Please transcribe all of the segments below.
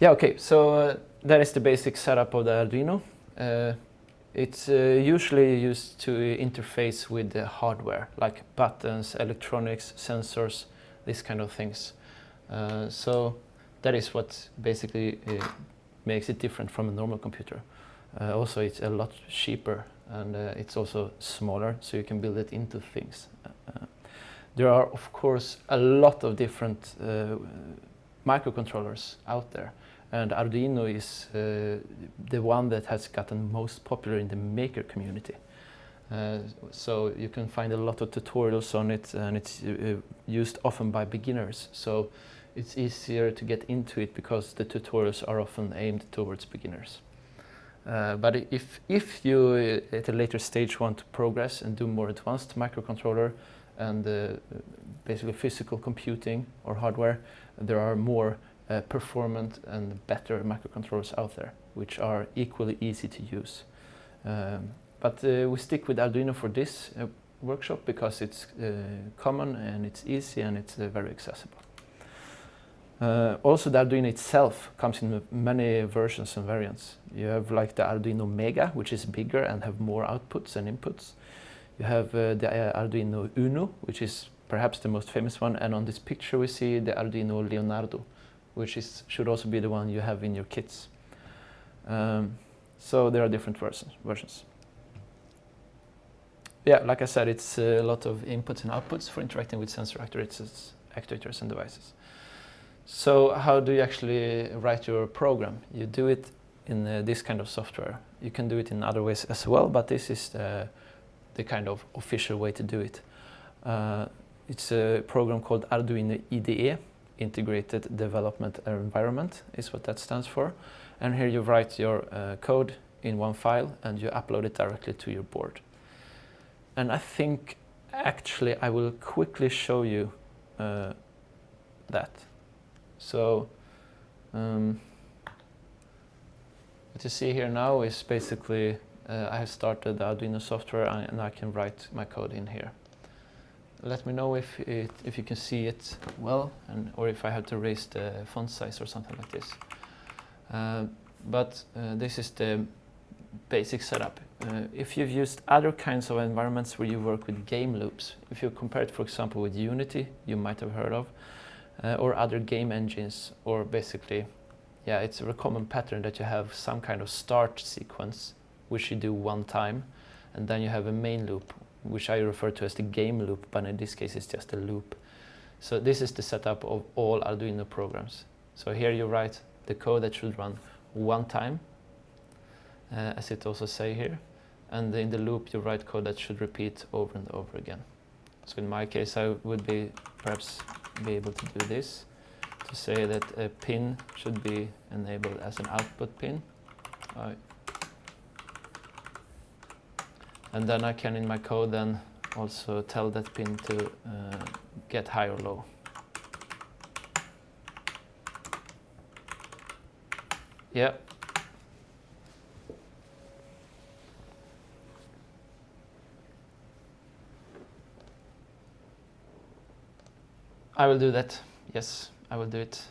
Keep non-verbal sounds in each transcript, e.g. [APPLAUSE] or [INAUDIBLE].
Yeah, okay, so uh, that is the basic setup of the Arduino. Uh, it's uh, usually used to interface with the hardware, like buttons, electronics, sensors, these kind of things. Uh, so that is what basically uh, makes it different from a normal computer. Uh, also, it's a lot cheaper and it's also smaller, so you can build it into things. There are, of course, a lot of different microcontrollers out there, and Arduino is uh, the one that has gotten most popular in the maker community. Uh, so you can find a lot of tutorials on it, and it's uh, used often by beginners. So it's easier to get into it because the tutorials are often aimed towards beginners. Uh, but if, if you uh, at a later stage want to progress and do more advanced microcontroller and uh, basically physical computing or hardware, there are more uh, performant and better microcontrollers out there, which are equally easy to use. Um, but uh, we stick with Arduino for this uh, workshop because it's common and it's easy and it's very accessible. Uh, also the Arduino itself comes in many versions and variants. You have like the Arduino Mega, which is bigger and have more outputs and inputs. You have uh, the uh, Arduino Uno, which is perhaps the most famous one, and on this picture we see the Arduino Leonardo, which is, should also be the one you have in your kits. Um, so there are different versions. versions. Yeah, like I said, it's a lot of inputs and outputs for interacting with sensor actuators, actuators and devices. So how do you actually write your program? You do it in uh, this kind of software. You can do it in other ways as well, but this is the, the kind of official way to do it. Uh, it's a program called Arduino IDE, Integrated Development Environment is what that stands for. And here you write your uh, code in one file and you upload it directly to your board. And I think actually I will quickly show you uh, that. So um, what you see here now is basically uh, I have started the Arduino software and I can write my code in here. Let me know if it, if you can see it well and or if I have to raise the font size or something like this. Uh, but uh, this is the basic setup. Uh, if you've used other kinds of environments where you work with game loops, if you compare it for example with Unity, you might have heard of, uh, or other game engines or basically yeah it's a common pattern that you have some kind of start sequence which you do one time and then you have a main loop which I refer to as the game loop but in this case it's just a loop. So this is the setup of all Arduino programs. So here you write the code that should run one time uh, as it also say here and in the loop you write code that should repeat over and over again. So in my case I would be perhaps be able to do this to say that a pin should be enabled as an output pin. And then I can in my code then also tell that pin to uh, get high or low. Yeah. I will do that. Yes, I will do it.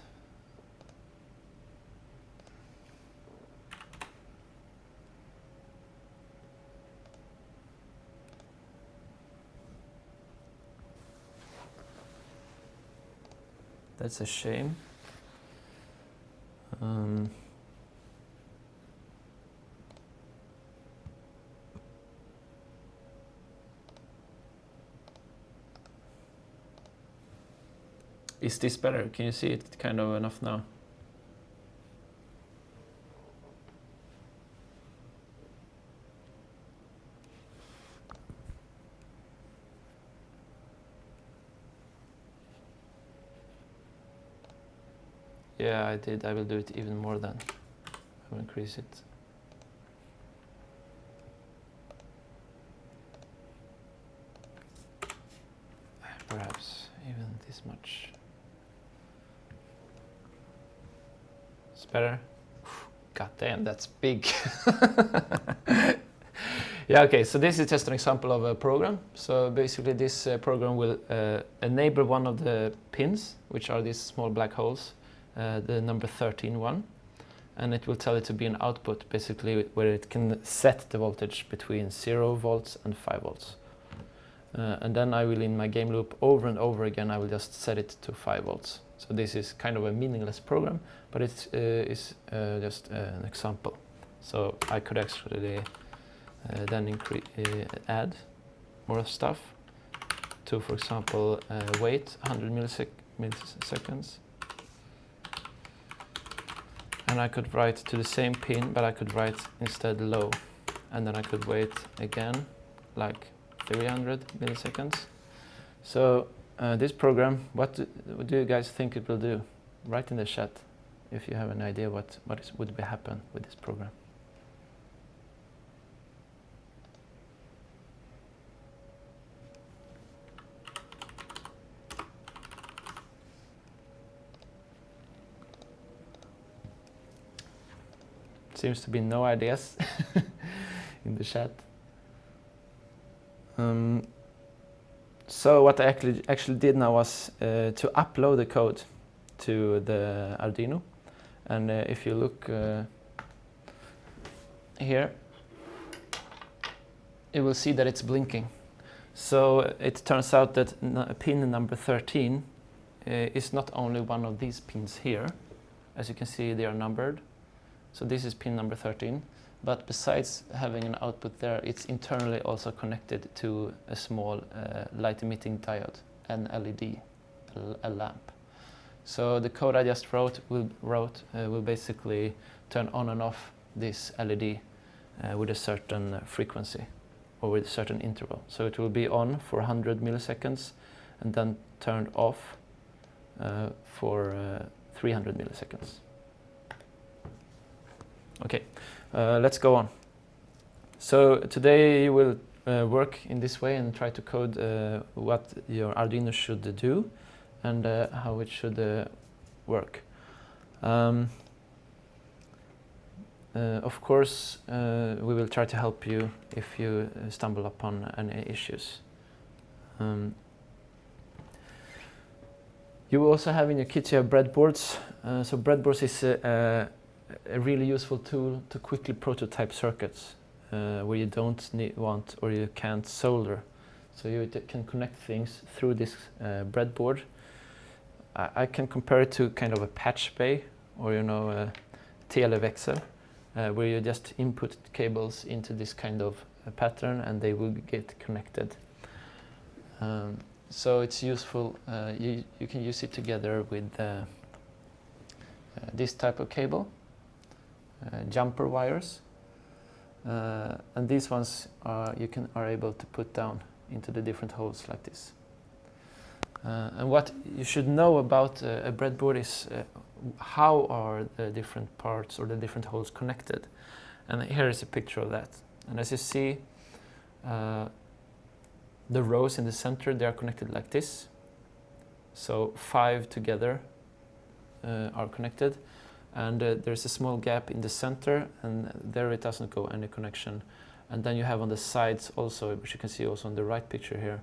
That's a shame. Um, Is this better? Can you see it kind of enough now? Yeah, I did. I will do it even more than. I will increase it. Perhaps even this much. better. God damn, that's big. [LAUGHS] yeah, okay, so this is just an example of a program. So basically this uh, program will uh, enable one of the pins, which are these small black holes, uh, the number 13 one. and it will tell it to be an output basically where it can set the voltage between 0 volts and 5 volts. Uh, and then I will in my game loop over and over again I will just set it to 5 volts. So this is kind of a meaningless program but it uh, is uh, just uh, an example. So I could actually then add more stuff to for example wait 100 millisec milliseconds and I could write to the same pin but I could write instead low. And then I could wait again like 300 milliseconds. So uh, this program what do, what do, you guys think it will do? Write in the chat if you have an idea what what is, would be happen with this program Seems to be no ideas [LAUGHS] in the chat. Um, so what I actually, actually did now was uh, to upload the code to the Arduino. And uh, if you look uh, here, you will see that it's blinking. So it turns out that pin number 13 uh, is not only one of these pins here. As you can see, they are numbered. So this is pin number 13. But besides having an output there, it's internally also connected to a small uh, light emitting diode, an LED, a, lamp. So the code I just wrote will, wrote, uh, will basically turn on and off this LED uh, with a certain frequency or with a certain interval. So it will be on for 100 milliseconds and then turned off uh, for uh, 300 milliseconds. Okay, uh, let's go on. So today will uh, work in this way and try to code uh, what your Arduino should do and uh, how it should uh, work. Um, uh, of course, we will try to help you if you stumble upon any issues. Um, you also have in your kit you have breadboards. so breadboards is a really useful tool to quickly prototype circuits uh, where you don't need, want or you can't solder. So you can connect things through this uh, breadboard. I, I, can compare it to kind of a patch bay or you know a televäxel uh, where you just input cables into this kind of pattern and they will get connected. Um, so it's useful, uh, you, you can use it together with uh, uh, this type of cable jumper wires. Uh, and these ones are, you can, are able to put down into the different holes like this. Uh, and what you should know about uh, a breadboard is uh, how are the different parts or the different holes connected. And here is a picture of that. And as you see, uh, the rows in the center, they are connected like this. So five together are connected and uh, there's a small gap in the center and there it doesn't go any connection. And then you have on the sides also which you can see also on the right picture here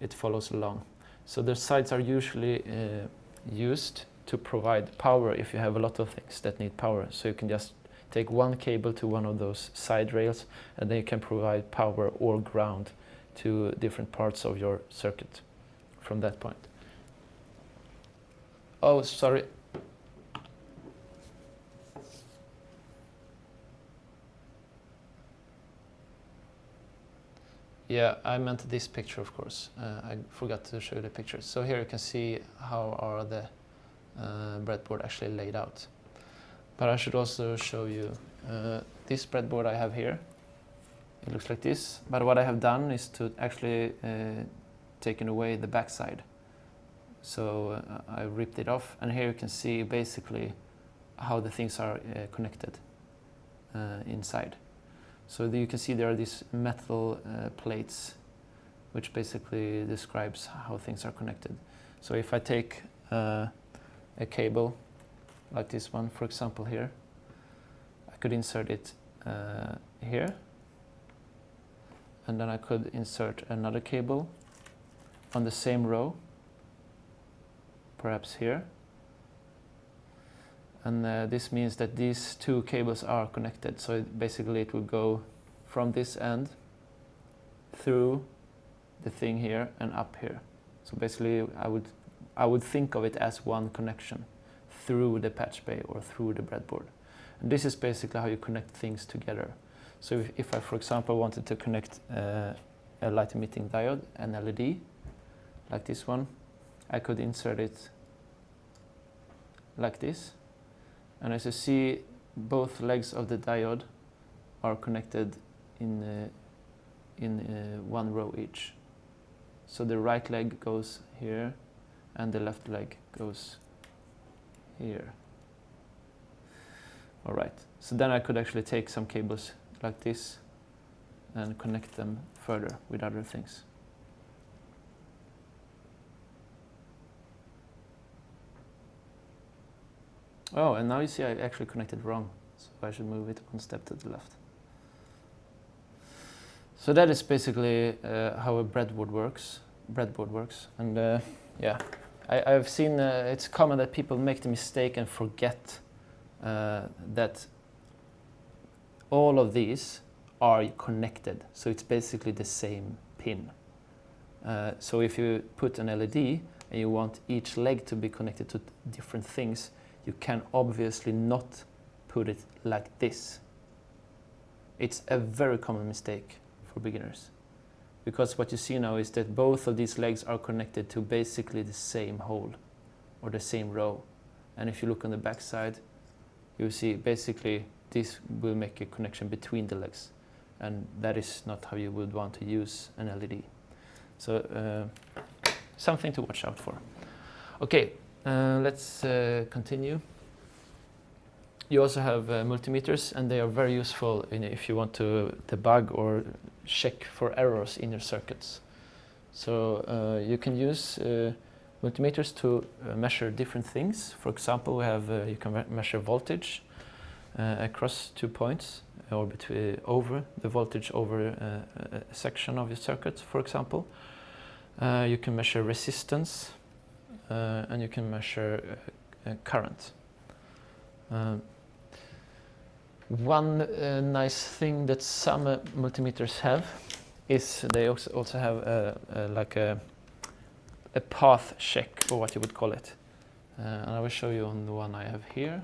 it follows along. So the sides are usually uh, used to provide power if you have a lot of things that need power. So you can just take one cable to one of those side rails and then you can provide power or ground to different parts of your circuit from that point. Oh, sorry, Yeah, I meant this picture, of course. Uh, I forgot to show you the picture. So here you can see how are the uh, breadboard actually laid out. But I should also show you uh, this breadboard I have here. It looks like this. But what I have done is to actually uh, taken away the backside. So uh, I ripped it off, and here you can see basically how the things are uh, connected inside. So you can see there are these metal uh, plates which basically describes how things are connected. So if I take uh, a cable like this one, for example here, I could insert it uh, here and then I could insert another cable on the same row, perhaps here. And uh, this means that these two cables are connected. So it basically it will go from this end through the thing here and up here. So basically I would, I would think of it as one connection through the patch bay or through the breadboard. And this is basically how you connect things together. So if, if I, for example, wanted to connect uh, a light emitting diode, an LED, like this one, I could insert it like this. And as you see, both legs of the diode are connected in, uh, in uh, one row each. So the right leg goes here and the left leg goes here. All right, so then I could actually take some cables like this and connect them further with other things. Oh, and now you see I actually connected wrong, so I should move it one step to the left. So that is basically uh, how a breadboard works. Breadboard works, and uh, yeah, I, have seen uh, it's common that people make the mistake and forget uh, that all of these are connected. So it's basically the same pin. Uh, so if you put an LED and you want each leg to be connected to different things, you can obviously not put it like this. It's a very common mistake for beginners. Because what you see now is that both of these legs are connected to basically the same hole or the same row. And if you look on the back side, you see basically this will make a connection between the legs. And that is not how you would want to use an LED. So uh, something to watch out for. Okay, uh, let's uh, continue. You also have uh, multimeters and they are very useful if you want to debug or check for errors in your circuits. So uh, you can use uh, multimeters to uh, measure different things. For example, we have you can measure voltage across two points or between over the voltage over a, section of your circuit, for example. you can measure resistance and you can measure uh, current. Um, one uh, nice thing that some multimeters have is they also, also have like a, a path check or what you would call it. Uh, and I will show you on the one I have here.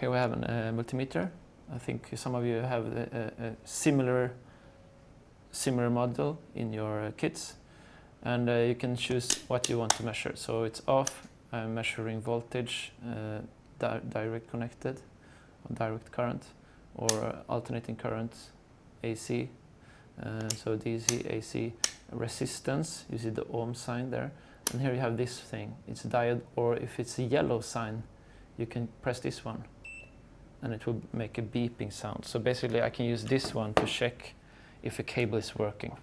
Here we have a uh, multimeter. I think some of you have a, similar similar model in your kits and uh, you can choose what you want to measure. So it's off, I'm measuring voltage, uh, di direct connected, or direct current, or alternating current, AC. Uh, so DC, AC, resistance, you see the ohm sign there. And here you have this thing, it's a diode, or if it's a yellow sign, you can press this one and it will make a beeping sound. So basically I can use this one to check if a cable is working.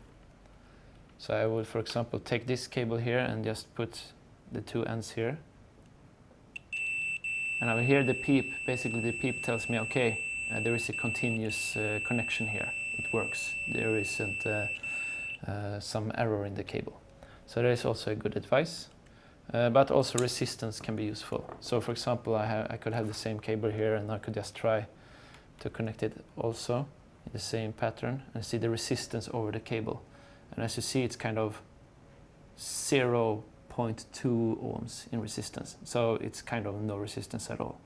So I would, for example, take this cable here and just put the two ends here. And I will hear the peep. Basically, the peep tells me, okay, uh, there is a continuous uh, connection here. It works. There isn't uh, uh some error in the cable. So that is also a good advice. Uh, but also resistance can be useful. So for example, I, I could have the same cable here and I could just try to connect it also in the same pattern and see the resistance over the cable. And as you see, it's kind of 0.2 ohms in resistance. So it's kind of no resistance at all,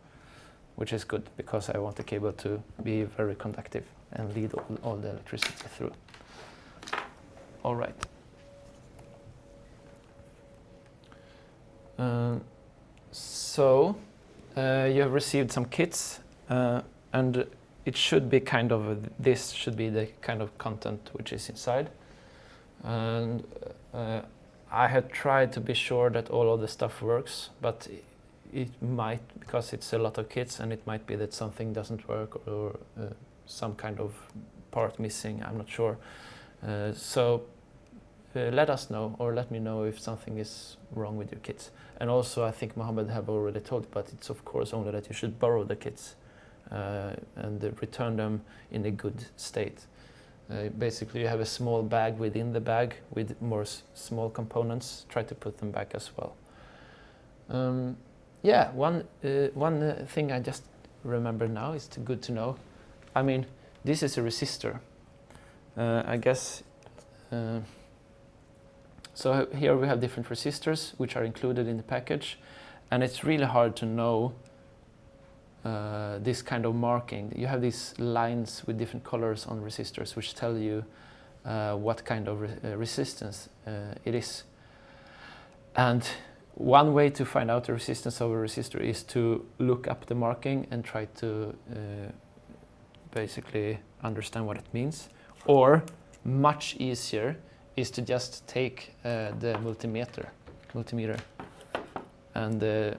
which is good because I want the cable to be very conductive and lead all, all the electricity through. All right. Uh, so uh, you have received some kits uh, and it should be kind of, this should be the kind of content which is inside and uh, I had tried to be sure that all of the stuff works, but it might, because it's a lot of kits, and it might be that something doesn't work or uh, some kind of part missing, I'm not sure. Uh, so uh, let us know or let me know if something is wrong with your kits. And also I think Mohammed have already told, but it's of course only that you should borrow the kits uh, and return them in a good state. Uh, basically, you have a small bag within the bag with more small components. Try to put them back as well. Um, yeah, one, uh, one uh, thing I just remember now is good to know. I mean, this is a resistor. Uh, I guess, uh, so here we have different resistors which are included in the package and it's really hard to know uh, this kind of marking. You have these lines with different colors on resistors which tell you uh, what kind of re uh, resistance uh, it is. And one way to find out the resistance of a resistor is to look up the marking and try to uh, basically understand what it means. Or much easier is to just take uh, the multimeter, multimeter and uh,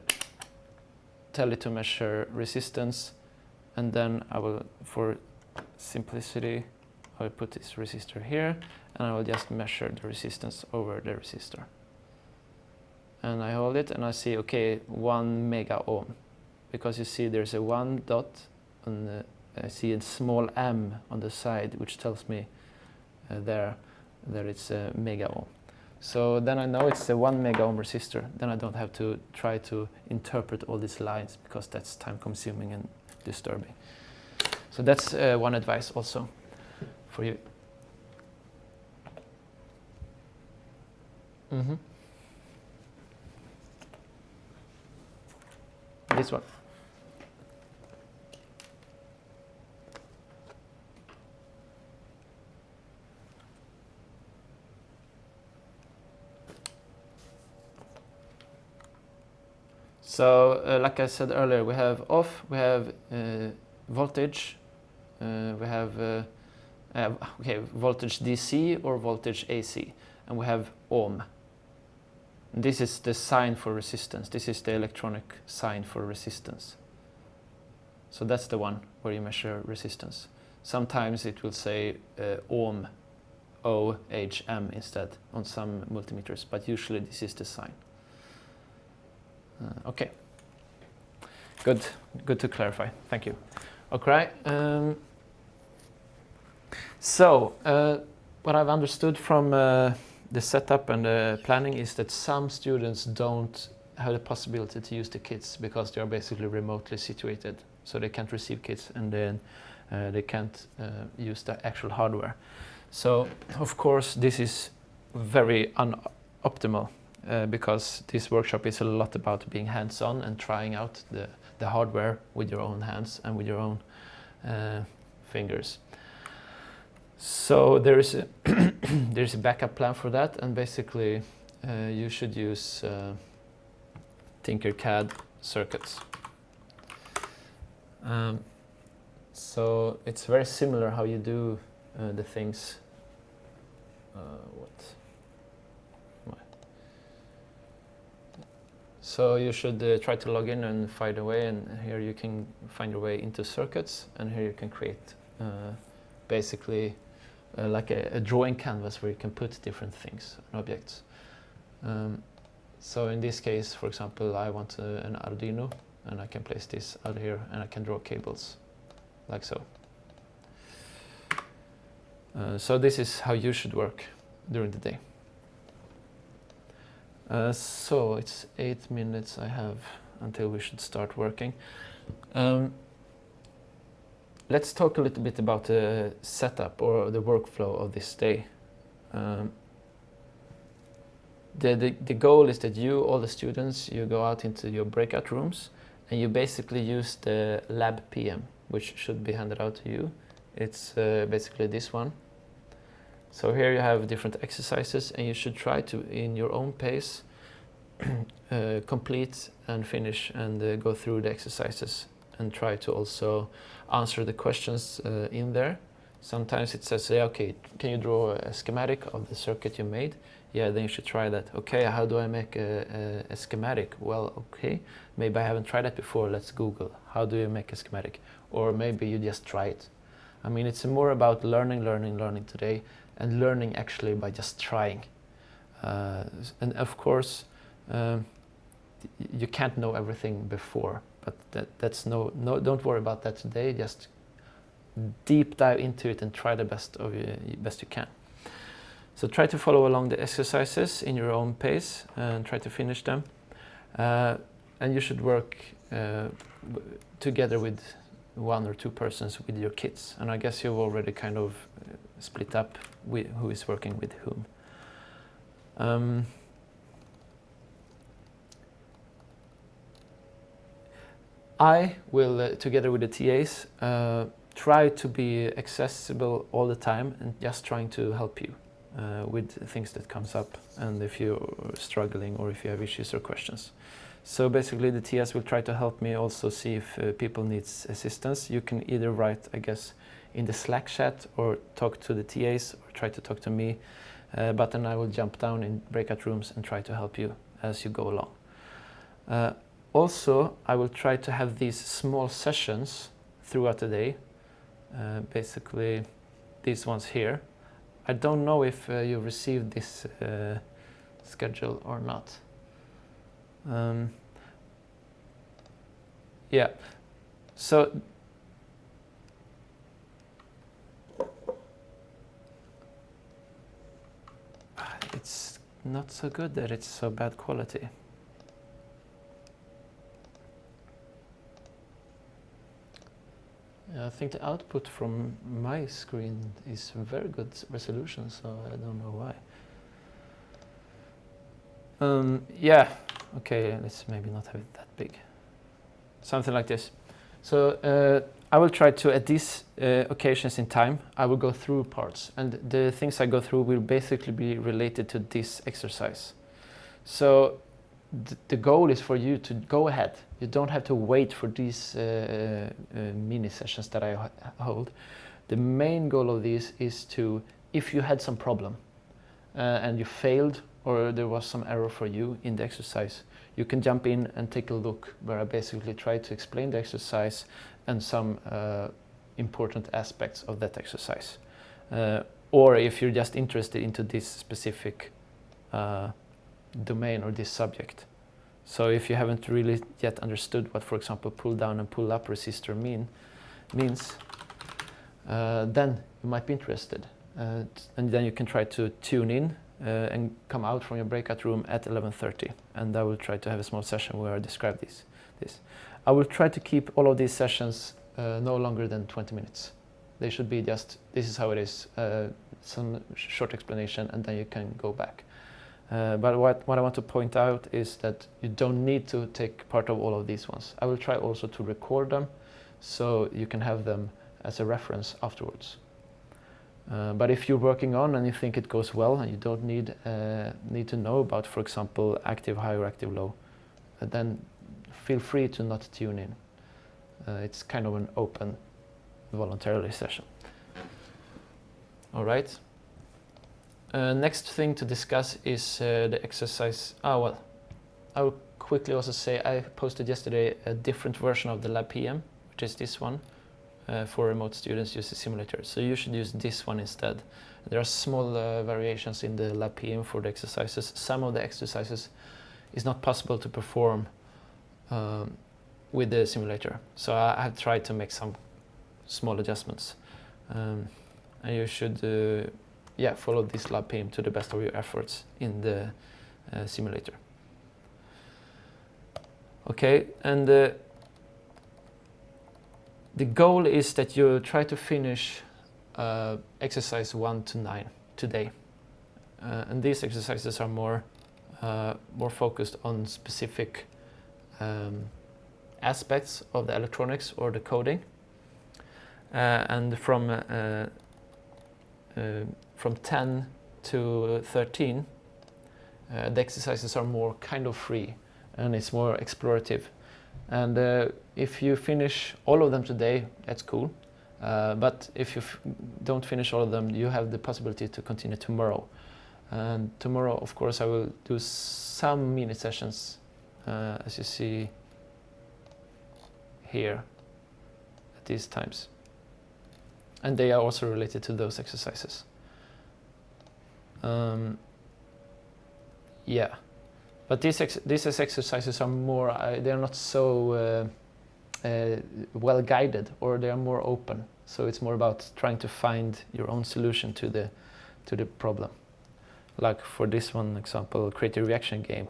tell it to measure resistance and then I will, for simplicity, I will put this resistor here and I will just measure the resistance over the resistor. And I hold it and I see, okay, one mega ohm. Because you see there's a one dot and the, I see a small m on the side which tells me uh, there that it's a mega ohm. So then I know it's a one mega ohm resistor. Then I don't have to try to interpret all these lines because that's time consuming and disturbing. So that's uh, one advice also for you. Mm -hmm. This one. So uh, like I said earlier, we have off, we have uh, voltage, uh, we have uh, okay, voltage DC or voltage AC, and we have ohm. This is the sign for resistance. This is the electronic sign for resistance. So that's the one where you measure resistance. Sometimes it will say uh, ohm, O-H-M instead on some multimeters, but usually this is the sign. Uh, okay. Good. Good to clarify. Thank you. Okay. Um, so, uh, what I've understood from uh, the setup and the planning is that some students don't have the possibility to use the kits because they are basically remotely situated. So they can't receive kits and then uh, they can't uh, use the actual hardware. So, of course, this is very unoptimal uh, because this workshop is a lot about being hands-on and trying out the, the hardware with your own hands and with your own uh, fingers. So there is a [COUGHS] there's a backup plan for that, and basically uh, you should use uh, Tinkercad circuits. Um, so it's very similar how you do uh, the things. What? So you should uh, try to log in and find a way and here you can find your way into circuits and here you can create uh, basically uh, like a, a, drawing canvas where you can put different things and objects. Um, so in this case, for example, I want uh, an Arduino and I can place this out here and I can draw cables like so. Uh, so this is how you should work during the day. Uh, so it's eight minutes I have until we should start working. Um, let's talk a little bit about the setup or the workflow of this day. Um, the, the, the goal is that you, all the students, you go out into your breakout rooms and you basically use the lab PM, which should be handed out to you. It's uh, basically this one. So here you have different exercises and you should try to, in your own pace, [CLEARS THROAT] uh, complete and finish and uh, go through the exercises and try to also answer the questions uh, in there. Sometimes it says, yeah, okay, can you draw a schematic of the circuit you made? Yeah, then you should try that. Okay, how do I make a, a, a schematic? Well, okay, maybe I haven't tried that before. Let's Google. How do you make a schematic? Or maybe you just try it. I mean, it's more about learning, learning, learning today and learning actually by just trying. Uh, and of course, um, you can't know everything before, but that, that's no, no, don't worry about that today. Just deep dive into it and try the best of you, best you can. So try to follow along the exercises in your own pace and try to finish them. Uh, and you should work uh, together with one or two persons with your kids. And I guess you've already kind of uh, split up who is working with whom. Um, I will, uh, together with the TAs, uh, try to be accessible all the time and just trying to help you uh, with things that comes up and if you're struggling or if you have issues or questions. So basically the TAs will try to help me also see if uh, people need assistance. You can either write, I guess, in the Slack chat or talk to the TAs or try to talk to me. Uh, but then I will jump down in breakout rooms and try to help you as you go along. Uh, also, I will try to have these small sessions throughout the day. Uh, basically, these ones here. I don't know if uh, you received this uh, schedule or not. Um, yeah, so it's not so good that it's so bad quality. I think the output from my screen is very good resolution, so I don't know why. Um, yeah, okay, let's maybe not have it that big. Something like this. So uh, I will try to, at these uh, occasions in time, I will go through parts. And the things I go through will basically be related to this exercise. So th the goal is for you to go ahead. You don't have to wait for these uh, uh mini sessions that I hold. The main goal of this is to, if you had some problem uh, and you failed or there was some error for you in the exercise, you can jump in and take a look where I basically try to explain the exercise and some uh, important aspects of that exercise. Uh, or if you're just interested into this specific uh, domain or this subject. So if you haven't really yet understood what, for example, pull down and pull up resistor mean, means, uh, then you might be interested. Uh, and then you can try to tune in and come out from your breakout room at 11.30 and I will try to have a small session where I describe this. this. I will try to keep all of these sessions uh, no longer than 20 minutes. They should be just, this is how it is, uh, some short explanation and then you can go back. Uh, but what, what I want to point out is that you don't need to take part of all of these ones. I will try also to record them so you can have them as a reference afterwards. Uh, but if you're working on and you think it goes well and you don't need, uh, need to know about, for example, active high or active low, uh, then feel free to not tune in. Uh, it's kind of an open voluntarily session. All right. Uh, next thing to discuss is the exercise. Ah, well, I will quickly also say I posted yesterday a different version of the Lab PM, which is this one uh, for remote students use a simulator. So you should use this one instead. There are small uh, variations in the lab PM for the exercises. Some of the exercises is not possible to perform um, with the simulator. So I have tried to make some small adjustments. Um, and you should uh, yeah, follow this lab PM to the best of your efforts in the uh, simulator. Okay, and uh, the goal is that you try to finish uh, exercise 1 to 9 today. Uh, and these exercises are more, uh, more focused on specific um, aspects of the electronics or the coding. Uh, and from, uh, uh, from 10 to 13, the exercises are more kind of free and it's more explorative. And uh, if you finish all of them today, that's cool. Uh, but if you don't finish all of them, you have the possibility to continue tomorrow. And tomorrow, of course, I will do some mini sessions, uh, as you see here at these times. And they are also related to those exercises. Um, yeah. But these, ex these exercises are more, uh, they're not so uh, uh, well guided or they are more open. So it's more about trying to find your own solution to the, to the problem. Like for this one example, create a reaction game.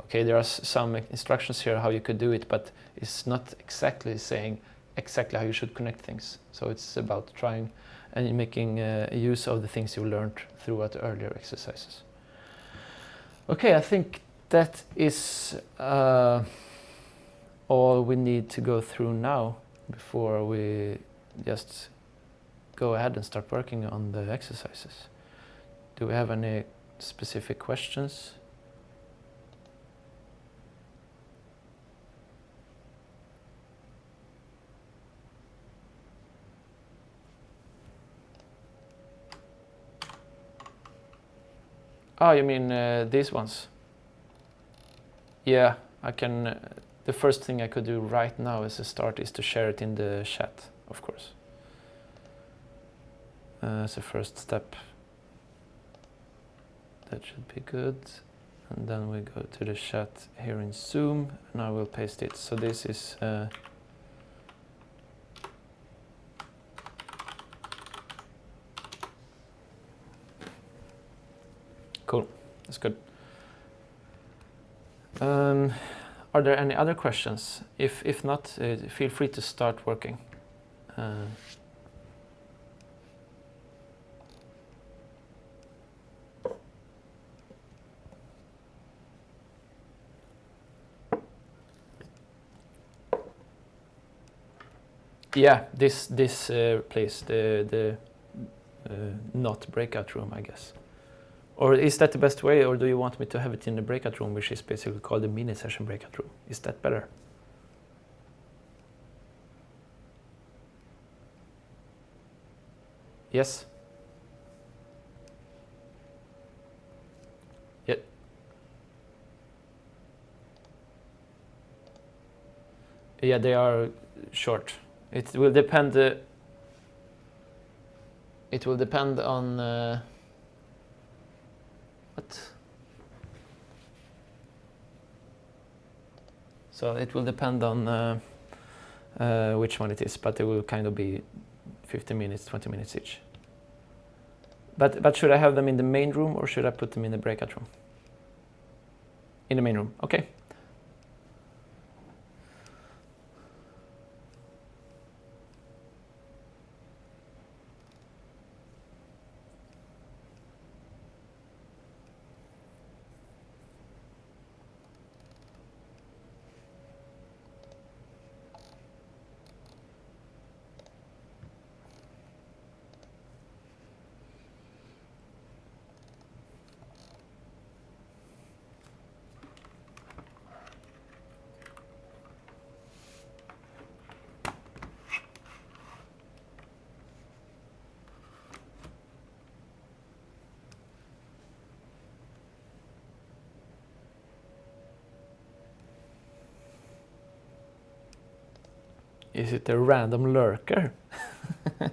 okay, there are some instructions here how you could do it, but it's not exactly saying exactly how you should connect things. So it's about trying and making uh, use of the things you learned throughout earlier exercises. Okay, I think that is uh, all we need to go through now before we just go ahead and start working on the exercises. Do we have any specific questions? Oh, you mean uh, these ones? Yeah, I can. Uh, the first thing I could do right now as a start is to share it in the chat, of course. Uh, as a first step. That should be good. And then we go to the chat here in Zoom, and I will paste it. So this is. Uh, Cool, that's good. Um, are there any other questions? If, if not, uh, feel free to start working. Uh, yeah, this this uh, place, the the uh, not breakout room, I guess. Or is that the best way, or do you want me to have it in the breakout room, which is basically called the mini session breakout room? Is that better? Yes? Yeah. Yeah, they are short. It will depend. Uh, it will depend on. Uh, So it will depend on uh, uh, which one it is, but it will kind of be 15 minutes, 20 minutes each. But, but should I have them in the main room or should I put them in the breakout room? In the main room, okay. Is it a random lurker? [LAUGHS]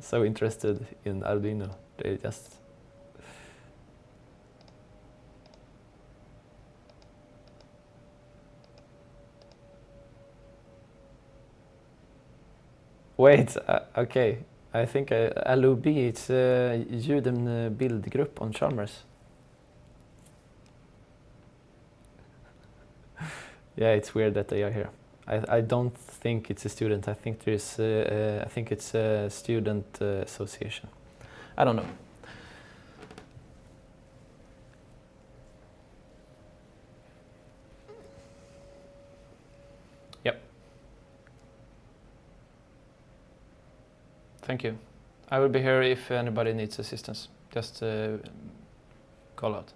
so interested in Arduino. They just Wait, uh, okay. I think uh, LOB, it's uh, Juden Bildgrupp on Chalmers. Yeah, it's weird that they are here. I, I don't think it's a student. I think there's uh, uh, I think it's a student uh, association. I don't know. Yep. Thank you. I will be here if anybody needs assistance. Just uh, call out.